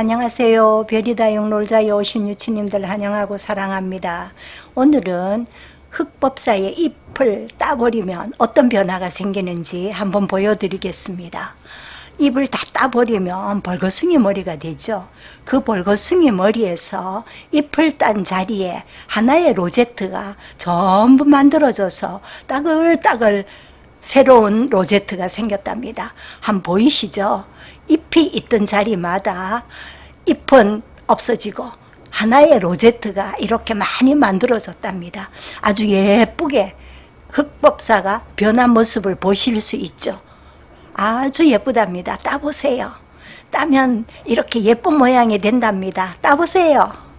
안녕하세요. 별이다용 놀자에 오신 유치님들 환영하고 사랑합니다. 오늘은 흑법사의 잎을 따버리면 어떤 변화가 생기는지 한번 보여드리겠습니다. 잎을 다 따버리면 벌거숭이 머리가 되죠. 그 벌거숭이 머리에서 잎을 딴 자리에 하나의 로제트가 전부 만들어져서 따글따글 새로운 로제트가 생겼답니다. 한 보이시죠? 잎이 있던 자리마다 잎은 없어지고 하나의 로제트가 이렇게 많이 만들어졌답니다. 아주 예쁘게 흑법사가 변한 모습을 보실 수 있죠. 아주 예쁘답니다. 따보세요. 따면 이렇게 예쁜 모양이 된답니다. 따보세요.